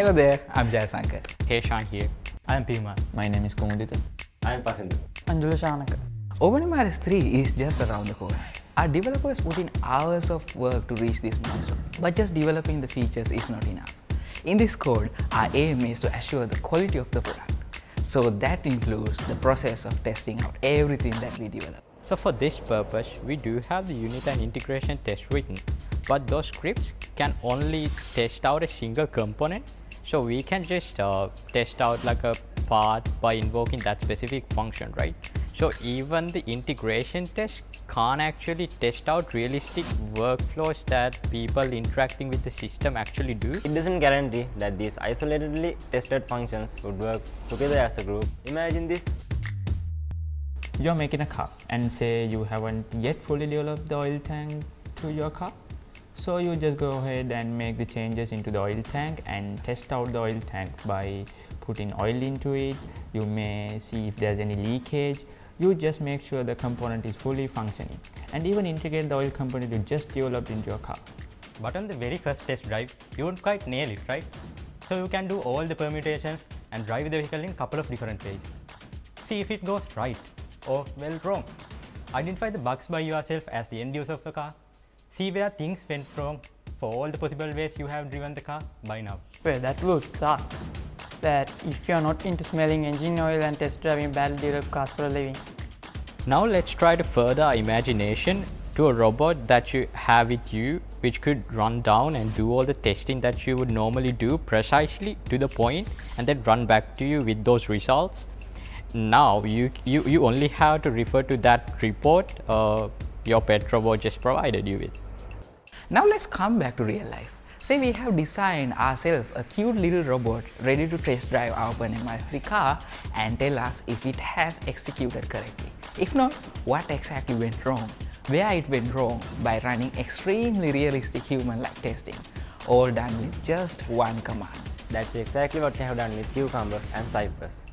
Hello there, I'm Jayasankar. Hey Shan here. I'm Pima. My name is Kumudita. I'm Pasindu. Anjula Shanaka. OpenMRS 3 is just around the corner. Our developers put in hours of work to reach this milestone, but just developing the features is not enough. In this code, our aim is to assure the quality of the product. So that includes the process of testing out everything that we develop. So for this purpose, we do have the unit and integration test written, but those scripts can only test out a single component. So we can just uh, test out like a part by invoking that specific function, right? So even the integration test can't actually test out realistic workflows that people interacting with the system actually do. It doesn't guarantee that these isolatedly tested functions would work together as a group. Imagine this. You're making a car and say you haven't yet fully developed the oil tank to your car. So you just go ahead and make the changes into the oil tank and test out the oil tank by putting oil into it. You may see if there's any leakage. You just make sure the component is fully functioning and even integrate the oil component you just developed into your car. But on the very first test drive, you won't quite nail it, right? So you can do all the permutations and drive the vehicle in a couple of different ways. See if it goes right or well wrong. Identify the bugs by yourself as the end user of the car. See where things went wrong for all the possible ways you have driven the car by now. Well, that would suck. That if you're not into smelling engine oil and test driving badly developed cars for a living. Now let's try to further our imagination to a robot that you have with you which could run down and do all the testing that you would normally do precisely to the point and then run back to you with those results now you you, you only have to refer to that report uh, your pet robot just provided you with Now let's come back to real life. Say we have designed ourselves a cute little robot ready to test drive our OpenMRS 3 car and tell us if it has executed correctly. If not, what exactly went wrong, where it went wrong by running extremely realistic human-like testing, all done with just one command. That's exactly what we have done with Cucumber and Cypress.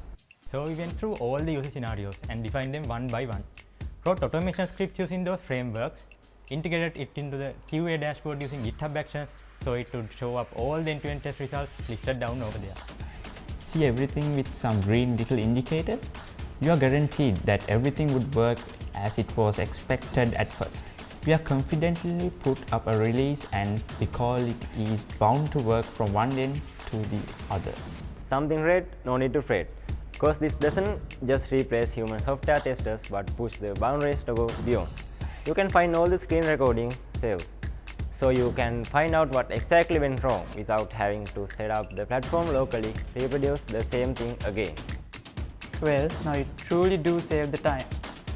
So we went through all the user scenarios and defined them one by one. Wrote automation scripts using those frameworks, integrated it into the QA dashboard using GitHub Actions so it would show up all the end-to-end test results listed down over there. See everything with some green little indicators? You are guaranteed that everything would work as it was expected at first. We are confidently put up a release and we call it is bound to work from one end to the other. Something red, no need to fret. Cause this doesn't just replace human software testers but push the boundaries to go beyond. You can find all the screen recordings saved. So you can find out what exactly went wrong without having to set up the platform locally, reproduce the same thing again. Well, now you truly do save the time.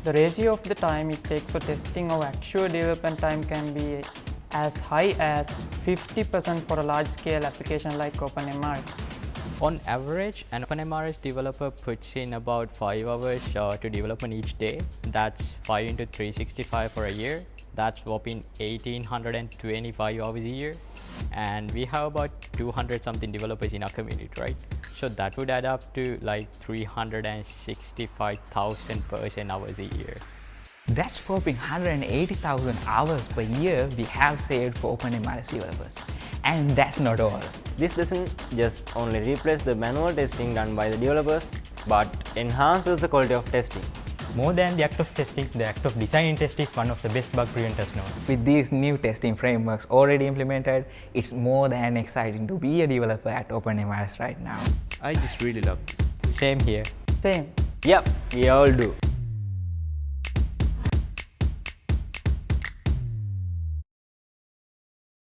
The ratio of the time it takes for testing of actual development time can be as high as 50% for a large-scale application like OpenMRS. On average an OpenMRS developer puts in about 5 hours uh, to development each day. That's 5 into 365 for a year. That's whopping 1825 hours a year. And we have about 200 something developers in our community right? So that would add up to like 365,000 person hours a year. That's whopping 180,000 hours per year we have saved for OpenMRS developers. And that's not all. This doesn't just only replace the manual testing done by the developers but enhances the quality of testing. More than the act of testing, the act of designing testing is one of the best bug preventers known. With these new testing frameworks already implemented, it's more than exciting to be a developer at OpenMRS right now. I just really love this. same here Same. Yep, we all do.